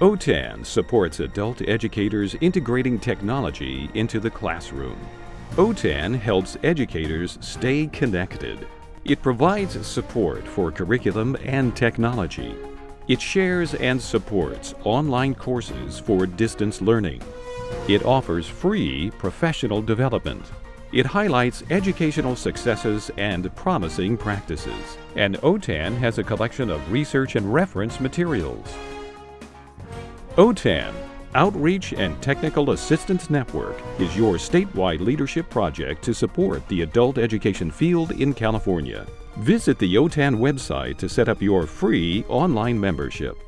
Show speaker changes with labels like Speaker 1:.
Speaker 1: OTAN supports adult educators integrating technology into the classroom. OTAN helps educators stay connected. It provides support for curriculum and technology. It shares and supports online courses for distance learning. It offers free professional development. It highlights educational successes and promising practices. And OTAN has a collection of research and reference materials. OTAN, Outreach and Technical Assistance Network, is your statewide leadership project to support the adult education field in California. Visit the OTAN website to set up your free online membership.